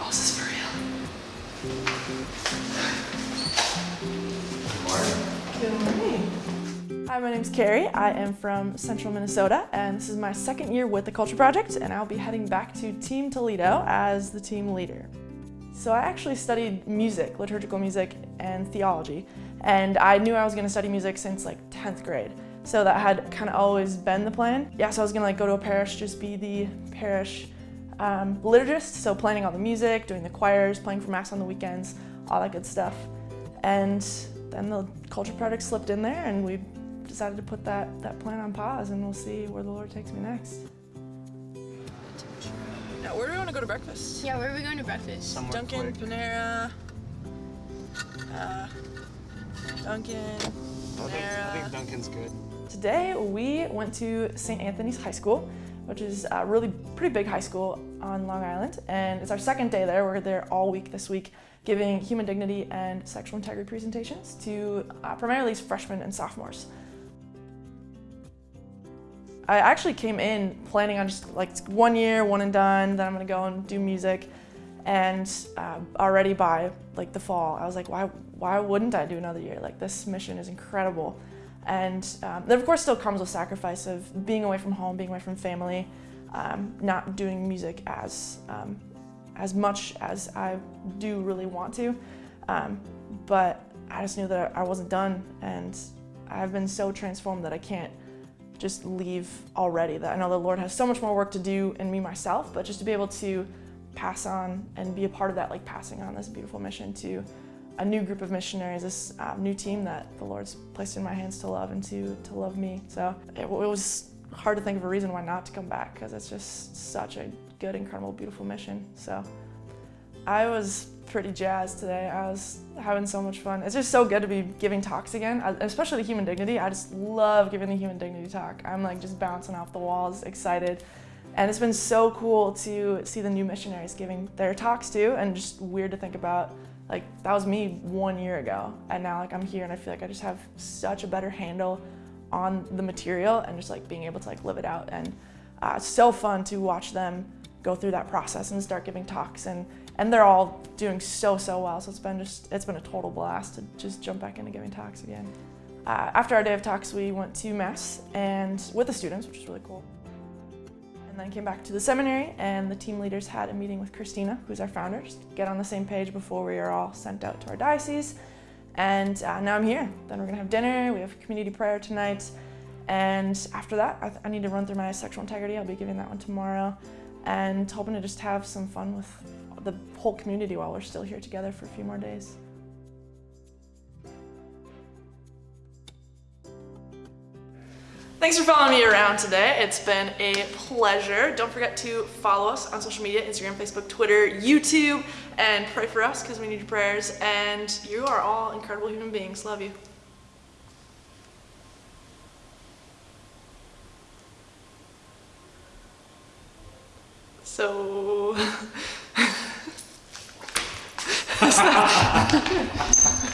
Oh, is this for real? Good morning. Hi, my name's Carrie. I am from Central Minnesota, and this is my second year with the Culture Project, and I'll be heading back to Team Toledo as the team leader. So I actually studied music, liturgical music, and theology, and I knew I was going to study music since like 10th grade. So that had kind of always been the plan. Yeah, so I was going to like go to a parish, just be the parish um, liturgist, so planning all the music, doing the choirs, playing for mass on the weekends, all that good stuff. And then the culture project slipped in there and we decided to put that, that plan on pause and we'll see where the Lord takes me next. Now, where do we want to go to breakfast? Yeah, where are we going to breakfast? Somewhere Dunkin', quick. Panera, uh, Dunkin', I think, I think Dunkin's good. Today we went to St. Anthony's High School, which is a really pretty big high school on Long Island, and it's our second day there. We're there all week this week, giving human dignity and sexual integrity presentations to uh, primarily freshmen and sophomores. I actually came in planning on just like one year, one and done, then I'm gonna go and do music. And uh, already by like the fall, I was like, why, why wouldn't I do another year? Like this mission is incredible. And um, that of course still comes with sacrifice of being away from home, being away from family, um, not doing music as, um, as much as I do really want to. Um, but I just knew that I wasn't done and I've been so transformed that I can't just leave already. That I know the Lord has so much more work to do in me myself, but just to be able to pass on and be a part of that, like passing on this beautiful mission to a new group of missionaries, this um, new team that the Lord's placed in my hands to love and to, to love me. So it, it was hard to think of a reason why not to come back because it's just such a good, incredible, beautiful mission. So I was pretty jazzed today. I was having so much fun. It's just so good to be giving talks again, especially the human dignity. I just love giving the human dignity talk. I'm like just bouncing off the walls, excited. And it's been so cool to see the new missionaries giving their talks too, and just weird to think about, like that was me one year ago, and now like I'm here and I feel like I just have such a better handle on the material and just like being able to like live it out. And uh, it's so fun to watch them go through that process and start giving talks and and they're all doing so so well. So it's been just it's been a total blast to just jump back into giving talks again. Uh, after our day of talks we went to mass and with the students which was really cool and then came back to the seminary and the team leaders had a meeting with christina who's our founder just get on the same page before we are all sent out to our diocese. And uh, now i'm here. Then we're gonna have dinner we have community prayer tonight. And after that I, I need to run through my sexual integrity. I'll be giving that one tomorrow. And hoping to just have some fun with the whole community while we're still here together for a few more days. Thanks for following me around today. It's been a pleasure. Don't forget to follow us on social media, Instagram, Facebook, Twitter, YouTube, and pray for us because we need your prayers. And you are all incredible human beings. Love you. So...